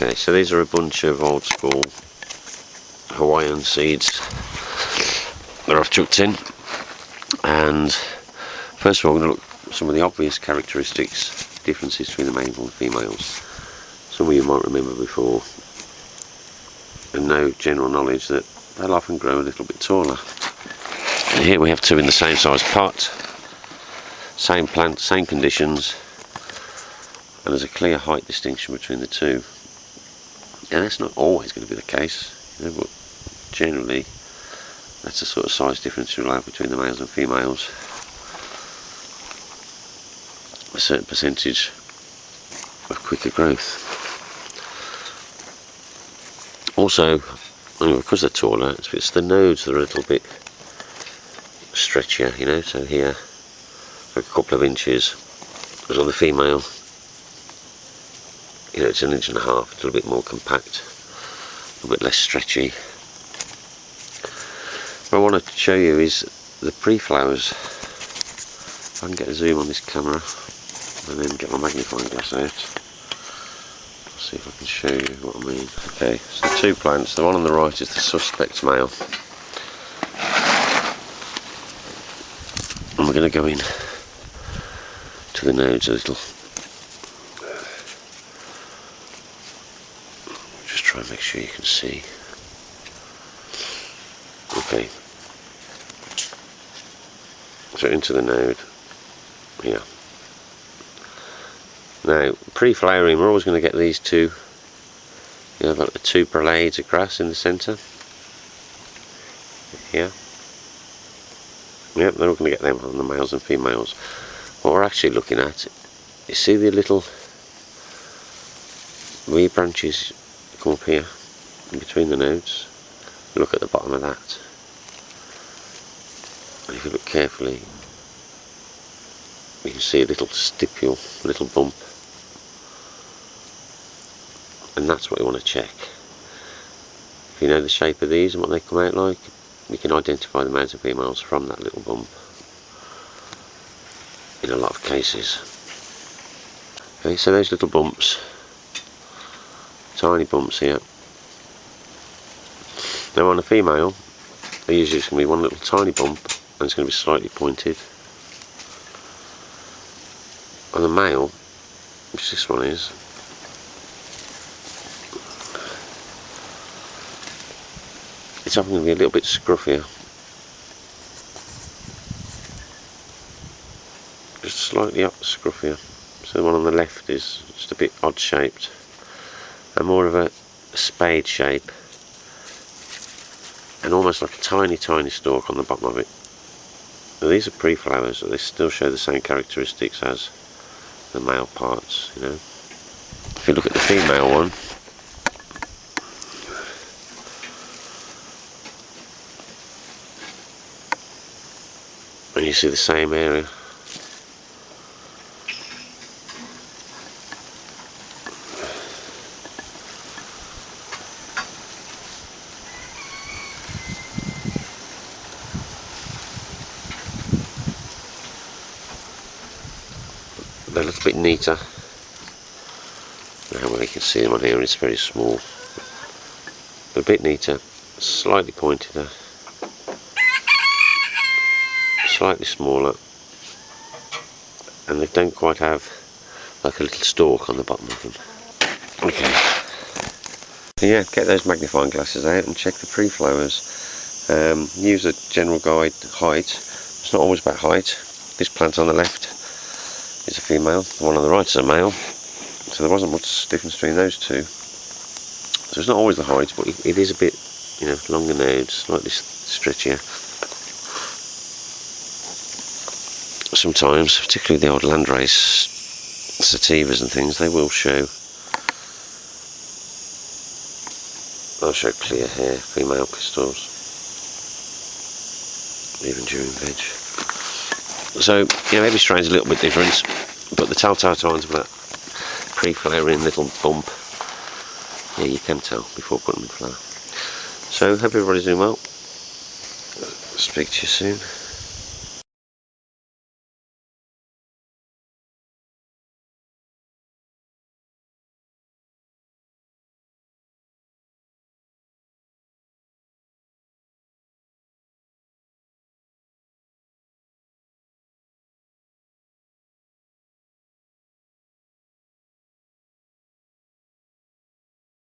Okay, so these are a bunch of old school Hawaiian seeds that I've chucked in. And first of all, I'm going to look at some of the obvious characteristics, differences between the males and females. Some of you might remember before and know general knowledge that they'll often grow a little bit taller. And here we have two in the same size pot, same plant, same conditions, and there's a clear height distinction between the two. And that's not always going to be the case, you know, but generally that's the sort of size difference you'll have between the males and females. A certain percentage of quicker growth. Also, because they're taller, it's, the nodes that are a little bit stretchier, you know, so here a couple of inches, whereas on the female, you know, it's an inch and a half, it's a little bit more compact, a bit less stretchy. What I want to show you is the pre-flowers. If I can get a zoom on this camera and then get my magnifying glass out. See if I can show you what I mean. Okay, so two plants. The one on the right is the suspect male. And we're going to go in to the nodes a little. Try and make sure you can see. Okay. So into the node here. Now, pre-flowering, we're always going to get these two. You have like the two brolades of grass in the centre. Here. Yep, they're all going to get them on the males and females. What we're actually looking at, you see the little wee branches come up here in between the nodes. Look at the bottom of that. And if you look carefully, you can see a little stipule, a little bump. And that's what you want to check. If you know the shape of these and what they come out like, you can identify the males and females from that little bump. In a lot of cases. Okay, so those little bumps, tiny bumps here. Now on a female, there usually going to be one little tiny bump and it's going to be slightly pointed. On the male, which this one is, it's often going to be a little bit scruffier. Just slightly up scruffier. So the one on the left is just a bit odd shaped more of a spade shape and almost like a tiny tiny stalk on the bottom of it. Now these are pre-flowers, they still show the same characteristics as the male parts, you know. If you look at the female one, and you see the same area. They're a little bit neater. Now well, you can see them on here, it's very small. They're a bit neater, slightly pointed slightly smaller and they don't quite have like a little stalk on the bottom of them. Okay. yeah, get those magnifying glasses out and check the pre-flowers. Um, use a general guide height. It's not always about height. This plant on the left is a female, the one on the right is a male. So there wasn't much difference between those two. So it's not always the height, but it is a bit, you know, longer nodes, slightly stretchier. sometimes, particularly the old landrace sativas and things, they will show. They'll show clear hair, female pistils, even during veg. So, yeah, maybe strain's a little bit different, but the telltale signs of that pre-flowering little bump, yeah, you can tell before putting them in flower. So, hope everybody's doing well. Speak to you soon.